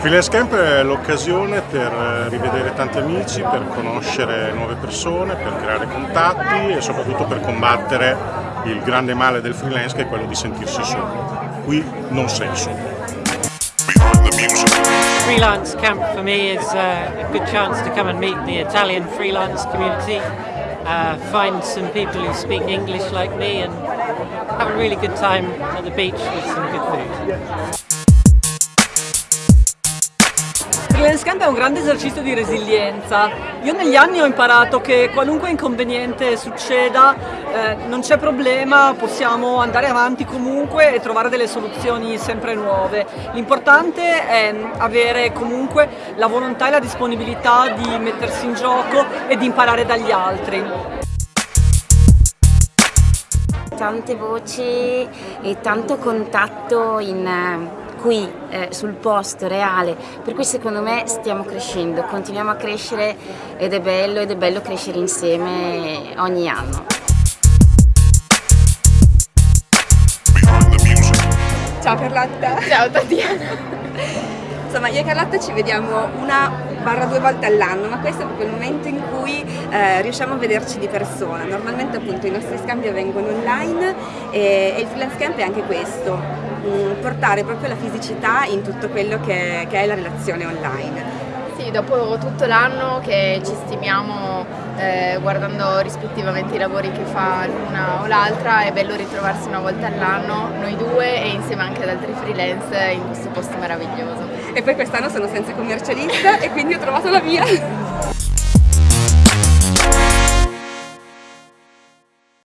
Freelance Camp è l'occasione per rivedere tanti amici, per conoscere nuove persone, per creare contatti e soprattutto per combattere il grande male del freelance che è quello di sentirsi solo. Qui non sei solo. Freelance Camp for me is uh, a good chance to come and meet the Italian freelance community, uh, find some people who speak English me and have a really good time at the beach with some good. Camp è un grande esercizio di resilienza. Io negli anni ho imparato che qualunque inconveniente succeda eh, non c'è problema, possiamo andare avanti comunque e trovare delle soluzioni sempre nuove. L'importante è avere comunque la volontà e la disponibilità di mettersi in gioco e di imparare dagli altri tante voci e tanto contatto in, qui eh, sul posto reale, per cui secondo me stiamo crescendo, continuiamo a crescere ed è bello ed è bello crescere insieme ogni anno. Ciao Carlotta! Ciao Tatiana! Insomma, io e Carlotta ci vediamo una barra due volte all'anno, ma questo è proprio il momento in cui eh, riusciamo a vederci di persona. Normalmente appunto i nostri scambi avvengono online e, e il freelance camp è anche questo, mh, mm, portare proprio la fisicità in tutto quello che, che è la relazione online. Sì, dopo tutto l'anno che ci stimiamo eh, guardando rispettivamente i lavori che fa l'una o l'altra, è bello ritrovarsi una volta all'anno, noi due e insieme anche ad altri freelance in questo posto meraviglioso. E poi quest'anno sono senza commercialista e quindi ho trovato la mia.